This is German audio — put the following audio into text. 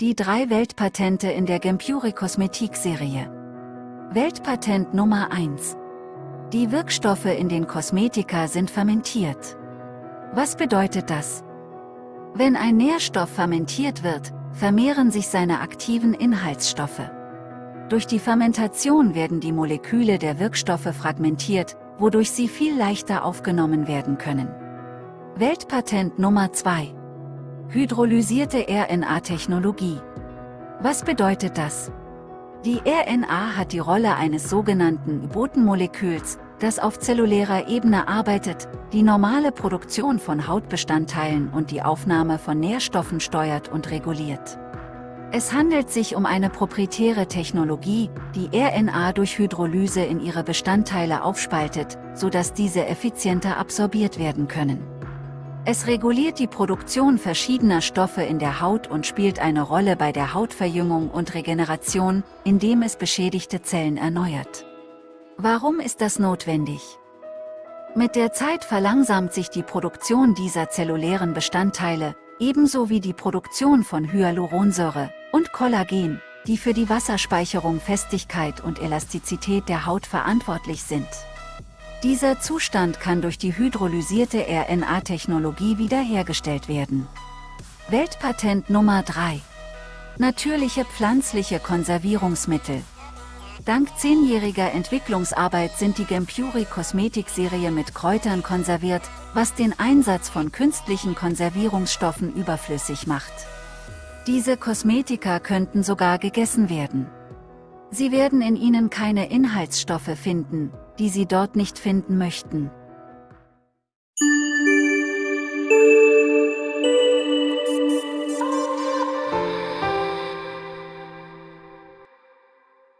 Die drei Weltpatente in der Gempuri Kosmetik-Serie. Weltpatent Nummer 1. Die Wirkstoffe in den Kosmetika sind fermentiert. Was bedeutet das? Wenn ein Nährstoff fermentiert wird, vermehren sich seine aktiven Inhaltsstoffe. Durch die Fermentation werden die Moleküle der Wirkstoffe fragmentiert, wodurch sie viel leichter aufgenommen werden können. Weltpatent Nummer 2 Hydrolysierte RNA-Technologie. Was bedeutet das? Die RNA hat die Rolle eines sogenannten Botenmoleküls, das auf zellulärer Ebene arbeitet, die normale Produktion von Hautbestandteilen und die Aufnahme von Nährstoffen steuert und reguliert. Es handelt sich um eine proprietäre Technologie, die RNA durch Hydrolyse in ihre Bestandteile aufspaltet, sodass diese effizienter absorbiert werden können. Es reguliert die Produktion verschiedener Stoffe in der Haut und spielt eine Rolle bei der Hautverjüngung und Regeneration, indem es beschädigte Zellen erneuert. Warum ist das notwendig? Mit der Zeit verlangsamt sich die Produktion dieser zellulären Bestandteile, ebenso wie die Produktion von Hyaluronsäure und Kollagen, die für die Wasserspeicherung, Festigkeit und Elastizität der Haut verantwortlich sind. Dieser Zustand kann durch die hydrolysierte RNA-Technologie wiederhergestellt werden. Weltpatent Nummer 3 Natürliche pflanzliche Konservierungsmittel Dank zehnjähriger Entwicklungsarbeit sind die Gempuri Kosmetikserie mit Kräutern konserviert, was den Einsatz von künstlichen Konservierungsstoffen überflüssig macht. Diese Kosmetika könnten sogar gegessen werden. Sie werden in ihnen keine Inhaltsstoffe finden, die Sie dort nicht finden möchten.